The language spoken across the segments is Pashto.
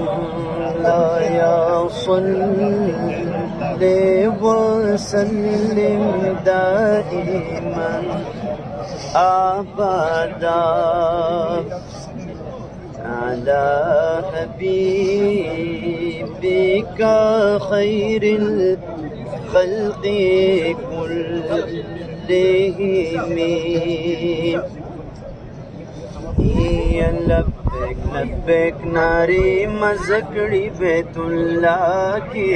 مولاي صل وسلم دائما أبدا على حبيبك خير الخلق كلهم یا لبیک لبیک ناری مزکڑی بیت اللہ کی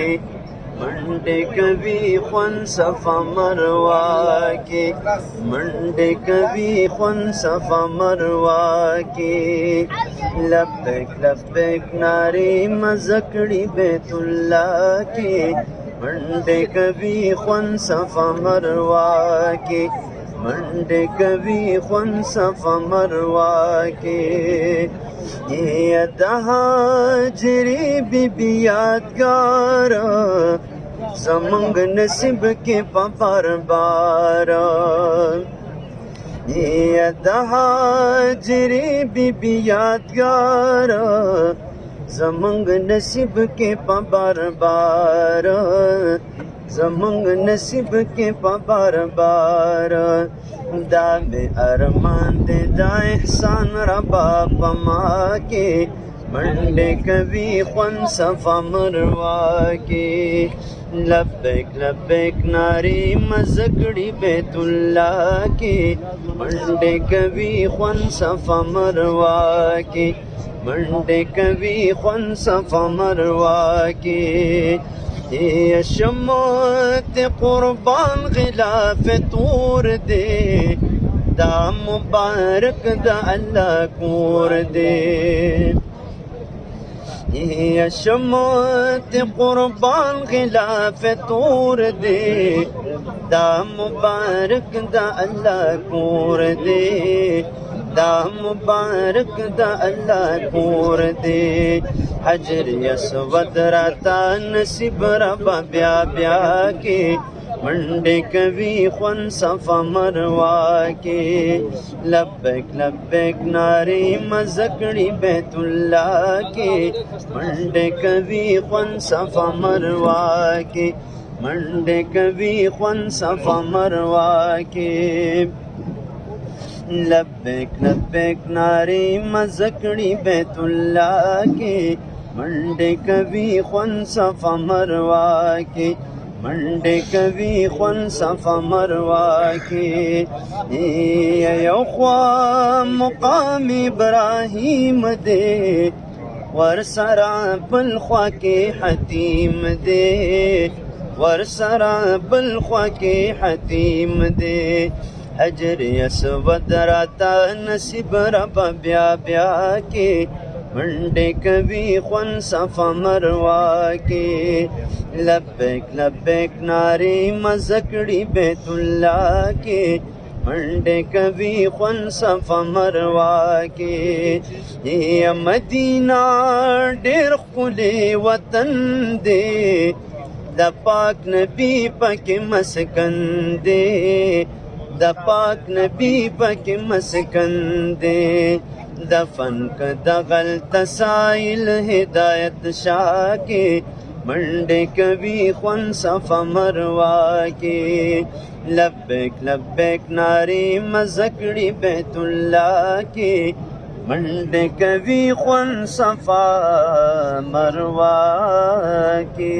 منډې کوي خون صفا مروا کې منډې کوي خون صفا مروا کې لبیک لبیک ناری مزکړی بیت الله کې منډې کوي خون صفا مروا کې منڈ کبھی خون صف مروا کے یہ دہا جری بی بی یادگار زمنگ نصیب کے پپر بار یہ دہا جری بی بی یادگار زمنگ نصیب کے پابر بار زمونږ نصیب کې په بار بار دا مې ارمان دې دا احسان ربا په ما کې منډې کوي خوند صفا مروا کې لبیک لبیک ناری مزګړی بیت الله کې منډې کوي خوند صفا مروا کې منډې کوي خوند صفا مروا کې هي شمت قربان غلاف طور دي دا مبارك دا الله كور دي هي شمت قربان غلاف طور دي دا مبارك دا الله كور دي دام مبارک اللہ پور دے حجر یس ودر تا نصیب ربا بیا بیا کے منڈے کبھی خون صفا مروا کے لبیک لبیک ناری مزکڑی بیت اللہ کے منڈے کبھی خون صفا مروا کے منڈے کبھی خون صفا مروا کے لبیک لبیک ناری مزکړی بیت الله کې منډه کوي خون صف مروا کې منډه کوي خون صف مروا کې یو خوا مقام ابراهیم دی ور سره بل خوا کې حتیم دی ور سره بل خوا کې حتیم دی حجر اسود راتا نصیب رب بیا بیا کې منډې کوي خون صف مروا کې لبیک لبیک ناری مزکړی بیت الله کې منډې کوي خون صف مروا کې یا مدینه ډېر خولي وطن دی د پاک نبی پکې مسکن دی د پاک نبی پکې مسکن دی دفن ک دغل تسائل هدایت شاه کې منډه کوي خون صف مروا کې لبیک لبیک ناری مزکړی بیت الله کې منډه کوي خون صفا مروا کې